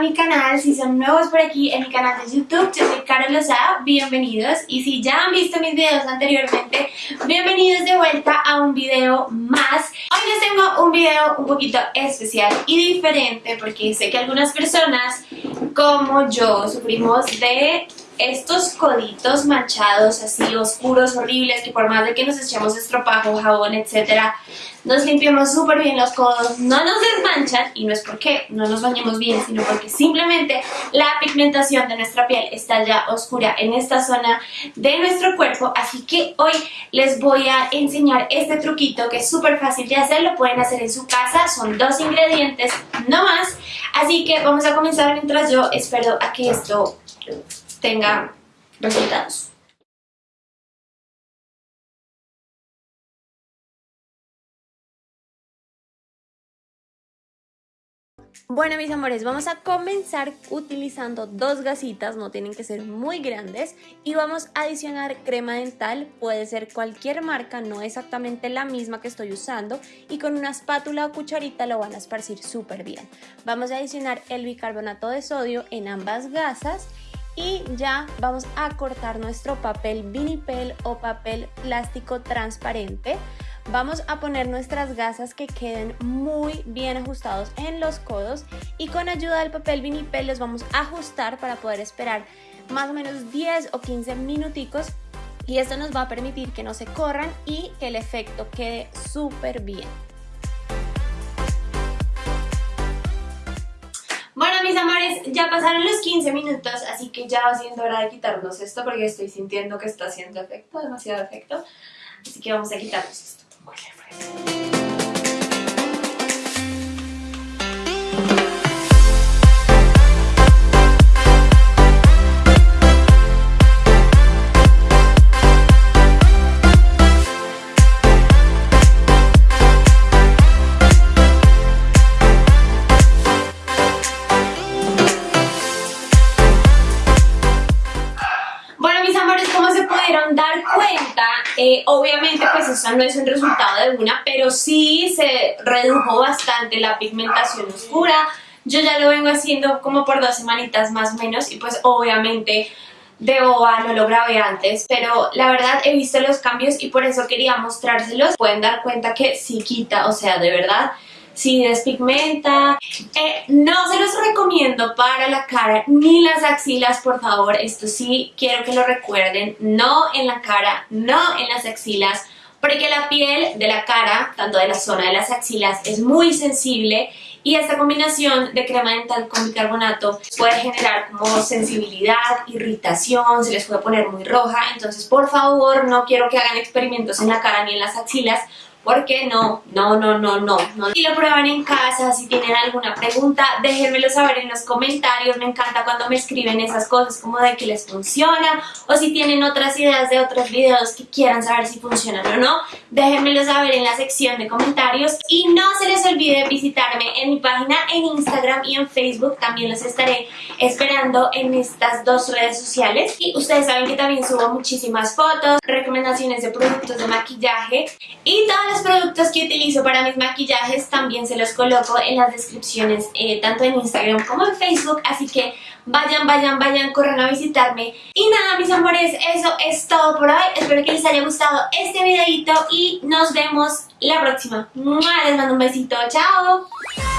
mi canal, si son nuevos por aquí en mi canal de YouTube, yo soy Carol Lozada, bienvenidos y si ya han visto mis videos anteriormente, bienvenidos de vuelta a un video más. Hoy les tengo un video un poquito especial y diferente porque sé que algunas personas como yo sufrimos de estos coditos manchados así oscuros, horribles, que por más de que nos echemos estropajo, jabón, etcétera, nos limpiamos súper bien los codos, no nos desmanchan y no es porque no nos bañemos bien, sino porque simplemente la pigmentación de nuestra piel está ya oscura en esta zona de nuestro cuerpo, así que hoy les voy a enseñar este truquito que es súper fácil de hacer, lo pueden hacer en su casa, son dos ingredientes, no más, así que vamos a comenzar mientras yo espero a que esto tenga resultados. Bueno mis amores, vamos a comenzar utilizando dos gasitas, no tienen que ser muy grandes y vamos a adicionar crema dental, puede ser cualquier marca, no exactamente la misma que estoy usando y con una espátula o cucharita lo van a esparcir súper bien. Vamos a adicionar el bicarbonato de sodio en ambas gasas y ya vamos a cortar nuestro papel vinipel o papel plástico transparente. Vamos a poner nuestras gasas que queden muy bien ajustados en los codos y con ayuda del papel vinipel los vamos a ajustar para poder esperar más o menos 10 o 15 minuticos y esto nos va a permitir que no se corran y que el efecto quede súper bien. Mis amores, ya pasaron los 15 minutos, así que ya va siendo hora de quitarnos esto porque estoy sintiendo que está haciendo efecto, demasiado efecto. Así que vamos a quitarnos esto. Eh, obviamente pues eso no es un resultado de una, pero sí se redujo bastante la pigmentación oscura. Yo ya lo vengo haciendo como por dos semanitas más o menos y pues obviamente de boba no lo grabé antes, pero la verdad he visto los cambios y por eso quería mostrárselos. Pueden dar cuenta que sí quita, o sea, de verdad si despigmenta. Eh, no se los recomiendo para la cara ni las axilas, por favor. Esto sí quiero que lo recuerden. No en la cara, no en las axilas. Porque la piel de la cara, tanto de la zona de las axilas, es muy sensible y esta combinación de crema dental con bicarbonato puede generar como sensibilidad, irritación, se les puede poner muy roja. Entonces, por favor, no quiero que hagan experimentos en la cara ni en las axilas porque no, no, no, no, no, no. Si lo prueban en casa, si tienen alguna pregunta, déjenmelo saber en los comentarios. Me encanta cuando me escriben esas cosas como de que les funciona o si tienen otras ideas de otros videos que quieran saber si funcionan o no, déjenmelo saber en la sección de comentarios. Y no se les olvide visitarme en mi página en Instagram y en Facebook. También los estaré esperando en estas dos redes sociales. Y ustedes saben que también subo muchísimas fotos, recomendaciones de productos de maquillaje y todas los productos que utilizo para mis maquillajes también se los coloco en las descripciones eh, tanto en Instagram como en Facebook, así que vayan, vayan, vayan, corran a visitarme. Y nada, mis amores, eso es todo por hoy. Espero que les haya gustado este videito y nos vemos la próxima. Les mando un besito, chao.